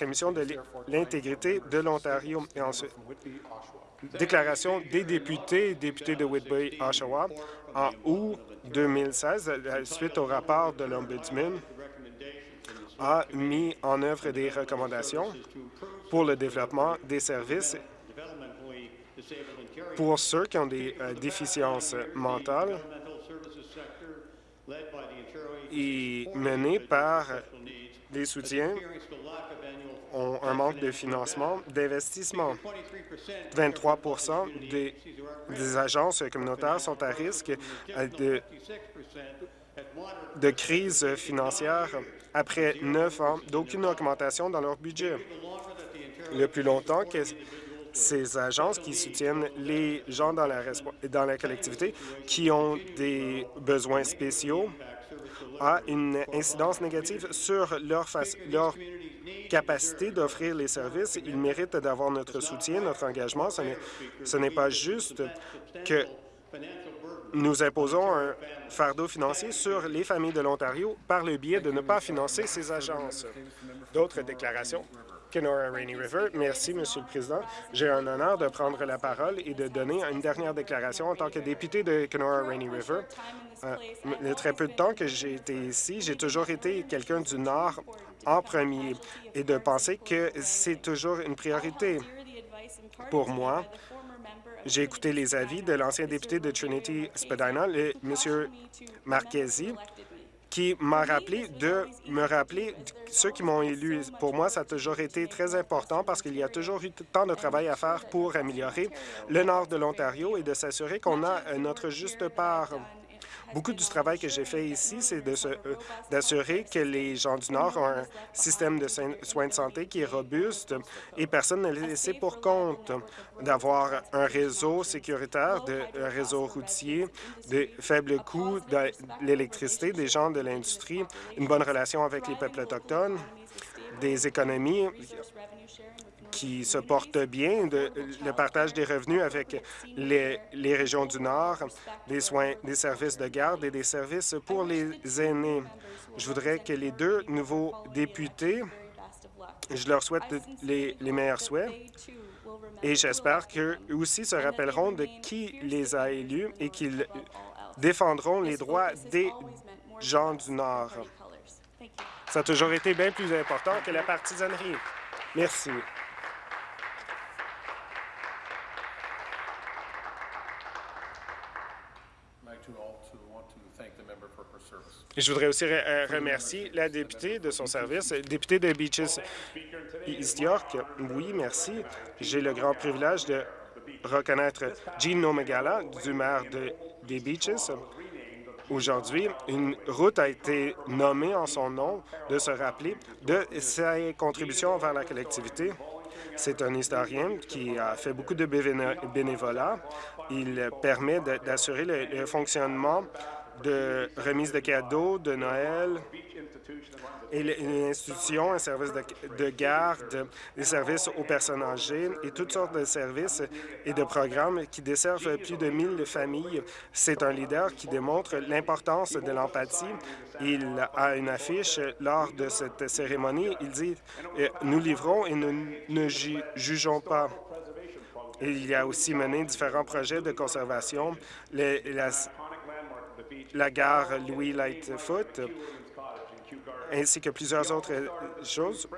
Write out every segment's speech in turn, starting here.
Commission de l'intégrité de l'Ontario. Et ensuite, déclaration des députés, députés de Whitby, Oshawa, en août 2016, suite au rapport de l'Ombudsman, a mis en œuvre des recommandations pour le développement des services pour ceux qui ont des euh, déficiences mentales et menées par des soutiens ont un manque de financement, d'investissement. 23 des, des, agences communautaires sont à risque de, crise financière après neuf ans d'aucune augmentation dans leur budget. Le plus longtemps que ces agences qui soutiennent les gens dans la, dans la collectivité qui ont des besoins spéciaux a une incidence négative sur leur, leur capacité d'offrir les services. Ils méritent d'avoir notre soutien, notre engagement. Ce n'est pas juste que nous imposons un fardeau financier sur les familles de l'Ontario par le biais de ne pas financer ces agences. D'autres déclarations? Kenora Rainy River. Merci, Monsieur le Président. J'ai un honneur de prendre la parole et de donner une dernière déclaration en tant que député de Kenora Rainy River. Euh, le très peu de temps que j'ai été ici, j'ai toujours été quelqu'un du Nord en premier et de penser que c'est toujours une priorité pour moi. J'ai écouté les avis de l'ancien député de Trinity-Spadina, M. Marchesi, qui m'a rappelé de me rappeler ceux qui m'ont élu. Pour moi, ça a toujours été très important parce qu'il y a toujours eu tant de travail à faire pour améliorer le nord de l'Ontario et de s'assurer qu'on a notre juste part. Beaucoup du travail que j'ai fait ici, c'est euh, d'assurer que les gens du Nord ont un système de soins de santé qui est robuste et personne n'est laissé pour compte d'avoir un réseau sécuritaire, de, un réseau routier, de faibles coûts de l'électricité, des gens de l'industrie, une bonne relation avec les peuples autochtones, des économies qui se porte bien, le partage des revenus avec les, les, régions du Nord, des soins, des services de garde et des services pour les aînés. Je voudrais que les deux nouveaux députés, je leur souhaite les, les meilleurs souhaits et j'espère qu'eux aussi se rappelleront de qui les a élus et qu'ils défendront les droits des gens du Nord. Ça a toujours été bien plus important que la partisanerie. Merci. Je voudrais aussi euh, remercier la députée de son service, députée de Beaches East York. Oui, merci. J'ai le grand privilège de reconnaître Jean Nomegala, du maire de, des Beaches. Aujourd'hui, une route a été nommée en son nom de se rappeler de ses contributions envers la collectivité. C'est un historien qui a fait beaucoup de bénévolat. Il permet d'assurer le fonctionnement de remise de cadeaux, de Noël, et l'institution, un service de, garde, des services aux personnes âgées et toutes sortes de services et de programmes qui desservent plus de 1000 familles. C'est un leader qui démontre l'importance de l'empathie. Il a une affiche lors de cette cérémonie. Il dit euh, « Nous livrons et nous ne jugeons pas ». Il a aussi mené différents projets de conservation. La gare Louis Lightfoot, ainsi que plusieurs autres choses,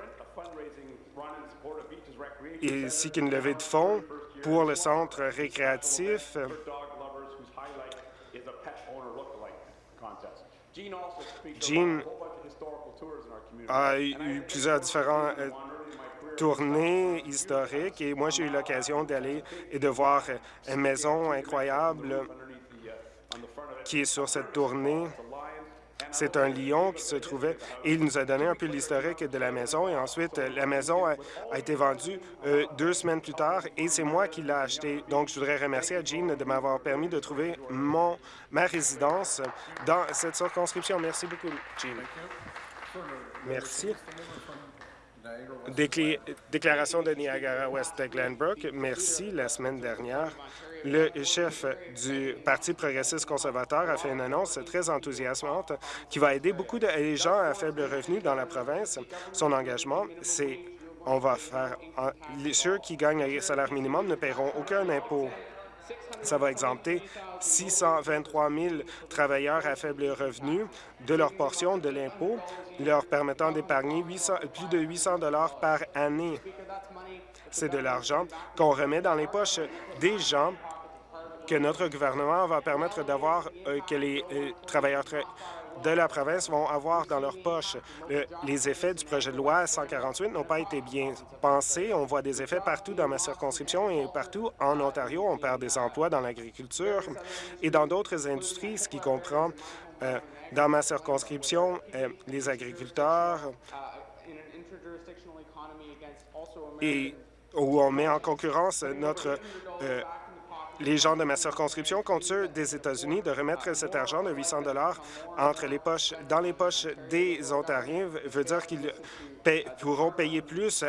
ainsi qu'une levée de fonds pour le centre récréatif. Jean a eu plusieurs différents euh, tournées historiques et moi j'ai eu l'occasion d'aller et de voir une maison incroyable qui est sur cette tournée. C'est un lion qui se trouvait et il nous a donné un peu l'historique de la maison et ensuite la maison a, été vendue euh, deux semaines plus tard et c'est moi qui l'ai acheté. Donc je voudrais remercier à Jean de m'avoir permis de trouver mon ma résidence dans cette circonscription. Merci beaucoup, Jean. Merci. déclaration de Niagara-West Glenbrook. Merci. La semaine dernière, le chef du Parti progressiste conservateur a fait une annonce très enthousiasmante qui va aider beaucoup de gens à faible revenu dans la province. Son engagement, c'est on va faire... ceux qui gagnent le salaire minimum ne paieront aucun impôt. Ça va exempter 623 000 travailleurs à faible revenu de leur portion de l'impôt, leur permettant d'épargner plus de 800 par année. C'est de l'argent qu'on remet dans les poches des gens que notre gouvernement va permettre d'avoir, euh, que les euh, travailleurs de la province vont avoir dans leur poche. les effets du projet de loi 148 n'ont pas été bien pensés. On voit des effets partout dans ma circonscription et partout en Ontario. On perd des emplois dans l'agriculture et dans d'autres industries, ce qui comprend euh, dans ma circonscription euh, les agriculteurs et où on met en concurrence notre euh, les gens de ma circonscription contre ceux des États-Unis de remettre cet argent de 800 entre les poches, dans les poches des Ontariens veut dire qu'ils pourront payer plus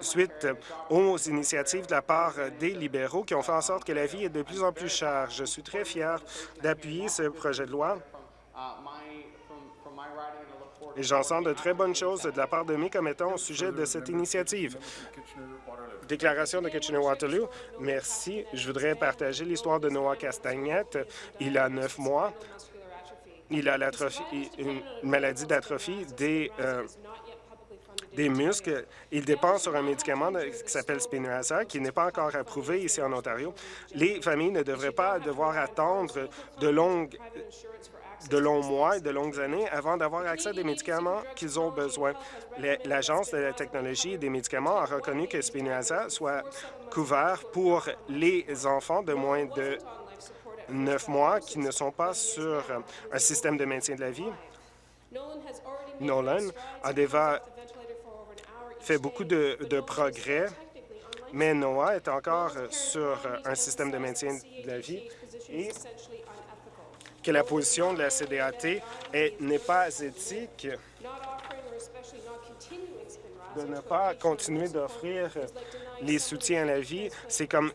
suite aux initiatives de la part des libéraux qui ont fait en sorte que la vie est de plus en plus chère. Je suis très fier d'appuyer ce projet de loi et j'en sens de très bonnes choses de la part de mes commettants au sujet de cette initiative. Déclaration de Kitchener-Waterloo. Merci. Je voudrais partager l'histoire de Noah Castagnette. Il a neuf mois. Il a une maladie d'atrophie des, euh, des muscles. Il dépend sur un médicament qui s'appelle Spinraza, qui n'est pas encore approuvé ici en Ontario. Les familles ne devraient pas devoir attendre de longues de longs mois et de longues années avant d'avoir accès à des médicaments qu'ils ont besoin. L'Agence de la technologie et des médicaments a reconnu que Spinraza soit couvert pour les enfants de moins de neuf mois qui ne sont pas sur un système de maintien de la vie. Nolan a déjà fait beaucoup de, progrès, mais Noah est encore sur un système de maintien de la vie que la position de la CDAT n'est pas éthique de ne pas continuer d'offrir les soutiens à la vie. C'est comme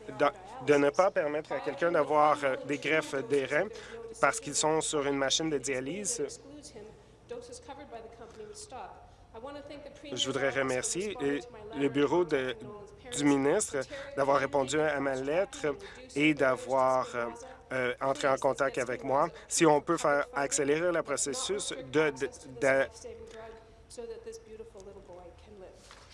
de, ne pas permettre à quelqu'un d'avoir euh, des greffes des reins parce qu'ils sont sur une machine de dialyse. Je voudrais remercier le bureau du ministre d'avoir répondu à ma lettre et d'avoir euh, entrer en contact avec moi. Si on peut faire accélérer le processus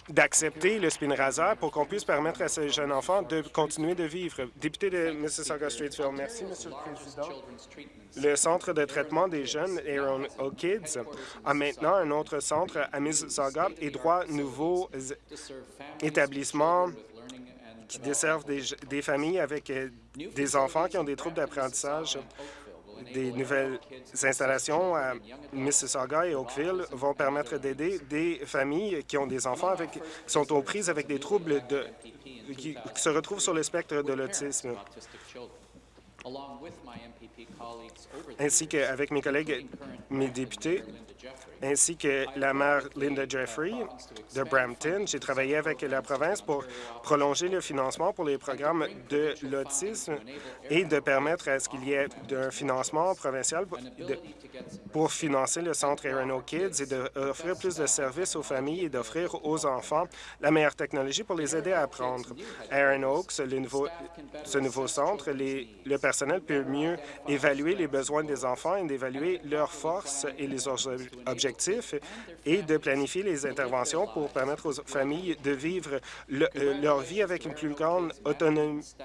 d'accepter le Spinraza pour qu'on puisse permettre à ce jeune enfant de continuer de vivre. Député de Mississauga-Streetfield, merci, Monsieur le Président. Le centre de traitement des jeunes, Aaron O'Kids, a maintenant un autre centre à Mississauga et trois nouveaux établissements qui desservent des, familles avec euh, des enfants qui ont des troubles d'apprentissage. Des nouvelles installations à Mississauga et Oakville vont permettre d'aider des familles qui ont des enfants avec, qui sont aux prises avec des troubles de, qui se retrouvent sur le spectre de l'autisme ainsi qu'avec mes collègues, mes députés, ainsi que la maire Linda Jeffrey de Brampton. J'ai travaillé avec la province pour prolonger le financement pour les programmes de l'autisme et de permettre à ce qu'il y ait un financement provincial pour financer le centre Aaron Kids et d'offrir plus de services aux familles et d'offrir aux enfants la meilleure technologie pour les aider à apprendre. Aaron Oaks, ce nouveau centre, le personnel peut mieux évaluer les besoins des enfants et d'évaluer leurs forces et les objectifs et de planifier les interventions pour permettre aux familles de vivre euh, leur vie avec une plus grande autonomie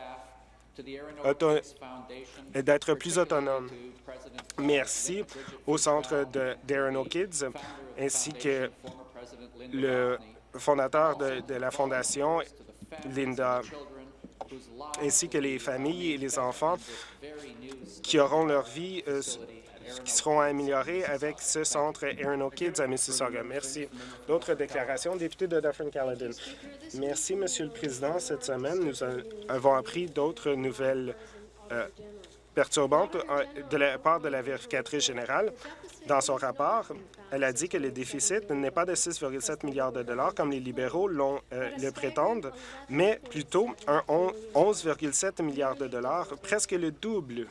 et d'être plus autonome. Merci au centre d'Aaron Kids ainsi que le fondateur de, de la Fondation, Linda ainsi que les familles et les enfants qui auront leur vie, euh, qui seront améliorées avec ce centre Aaron Kids à Mississauga. Merci. D'autres déclarations? Député de Dufferin-Caledon. Merci, Monsieur le Président. Cette semaine, nous avons appris d'autres nouvelles euh, perturbantes euh, de la part de la vérificatrice générale. Dans son rapport, elle a dit que le déficit n'est pas de 6,7 milliards de dollars comme les libéraux euh, le prétendent, mais plutôt un 11,7 milliards de dollars, presque le double.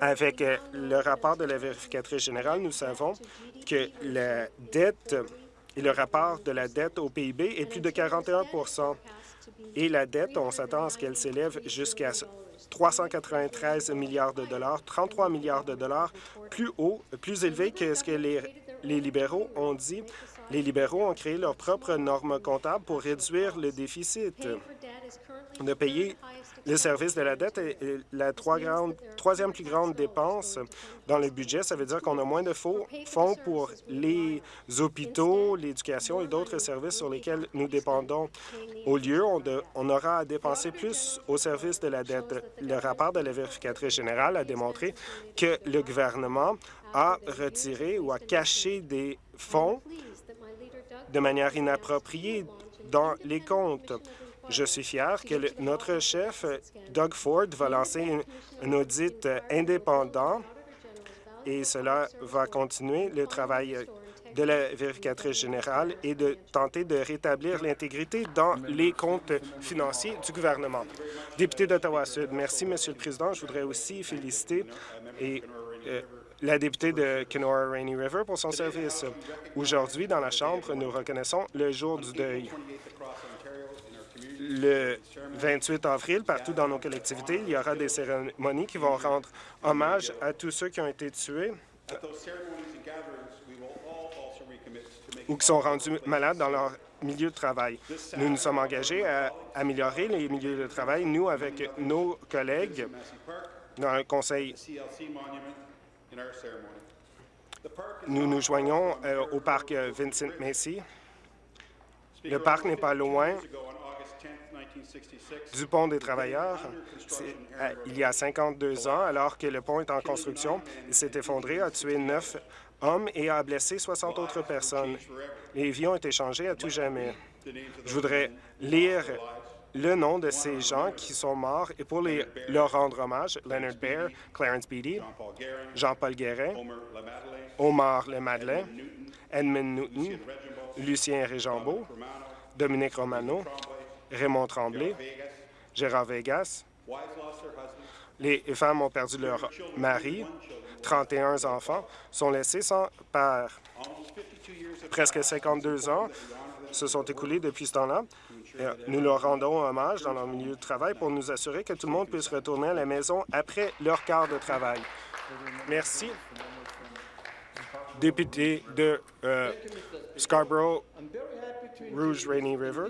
Avec euh, le rapport de la vérificatrice générale, nous savons que la dette et le rapport de la dette au PIB est plus de 41% Et la dette, on s'attend à ce qu'elle s'élève jusqu'à 393 milliards de dollars, 33 milliards de dollars plus haut, plus élevé que ce que les, libéraux ont dit. Les libéraux ont créé leurs propres normes comptables pour réduire le déficit. De payer le service de la dette est la troisième plus grande dépense dans le budget. Ça veut dire qu'on a moins de fonds pour les hôpitaux, l'éducation et d'autres services sur lesquels nous dépendons. Au lieu, on, aura à dépenser plus au service de la dette. Le rapport de la vérificatrice générale a démontré que le gouvernement a retiré ou a caché des fonds de manière inappropriée dans les comptes. Je suis fier que notre chef, Doug Ford, va lancer un audit indépendant et cela va continuer le travail de la vérificatrice générale et de tenter de rétablir l'intégrité dans les comptes financiers du gouvernement. Député d'Ottawa-Sud, merci, Monsieur le Président. Je voudrais aussi féliciter et, euh, la députée de Kenora Rainy River pour son service. Aujourd'hui, dans la Chambre, nous reconnaissons le jour du deuil le 28 avril, partout dans nos collectivités, il y aura des cérémonies qui vont rendre hommage à tous ceux qui ont été tués ou qui sont rendus malades dans leur milieu de travail. Nous nous sommes engagés à améliorer les milieux de travail, nous, avec nos collègues dans le Conseil. Nous nous joignons euh, au parc Vincent Macy. Le parc n'est pas loin du pont des travailleurs. Euh, il y a 52 ans, alors que le pont est en construction, il s'est effondré, a tué neuf hommes et a blessé 60 autres personnes. Les vies ont été changées à tout jamais. Je voudrais lire le nom de ces gens qui sont morts et pour les, leur rendre hommage, Leonard Baer, Clarence Beatty, Jean-Paul Guérin, Omar Le Madeleine, Edmund Newton, Lucien Réjambeau, Dominique Romano, Raymond Tremblay, Gérard Vegas. Les femmes ont perdu leur mari. 31 enfants sont laissés sans père. Presque 52 ans se sont écoulés depuis ce temps-là. Nous leur rendons hommage dans leur milieu de travail pour nous assurer que tout le monde puisse retourner à la maison après leur quart de travail. Merci. Député de euh, Scarborough, Rouge Rainy River.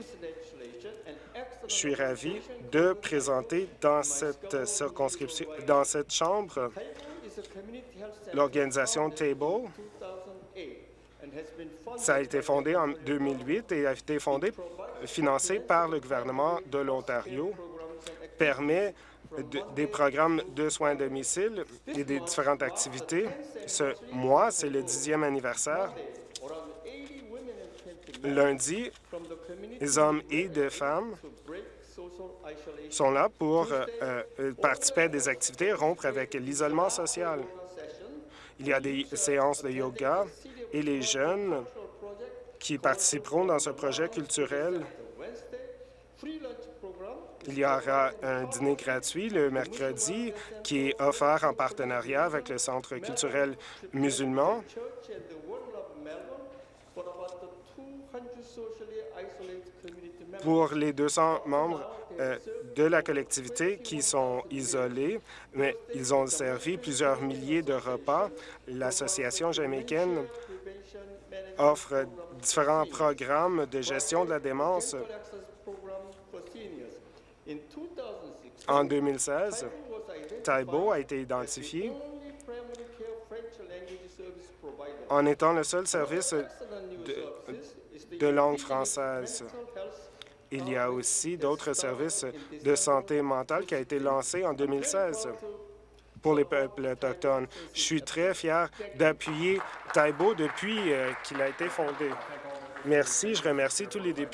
Je suis ravi de présenter dans cette circonscription, dans cette Chambre, l'organisation Table. Ça a été fondé en 2008 et a été financé par le gouvernement de l'Ontario, permet des programmes de soins à domicile et des différentes activités. Ce mois, c'est le dixième anniversaire Lundi, les hommes et des femmes sont là pour euh, euh, participer à des activités, rompre avec l'isolement social. Il y a des séances de yoga et les jeunes qui participeront dans ce projet culturel. Il y aura un dîner gratuit le mercredi qui est offert en partenariat avec le Centre culturel musulman pour les 200 membres euh, de la collectivité qui sont isolés, mais ils ont servi plusieurs milliers de repas. L'Association jamaïcaine offre différents programmes de gestion de la démence. En 2016, Taibo a été identifié en étant le seul service de, langue française. Il y a aussi d'autres services de santé mentale qui a été lancé en 2016 pour les peuples autochtones. Je suis très fier d'appuyer Taibo depuis euh, qu'il a été fondé. Merci. Je remercie tous les députés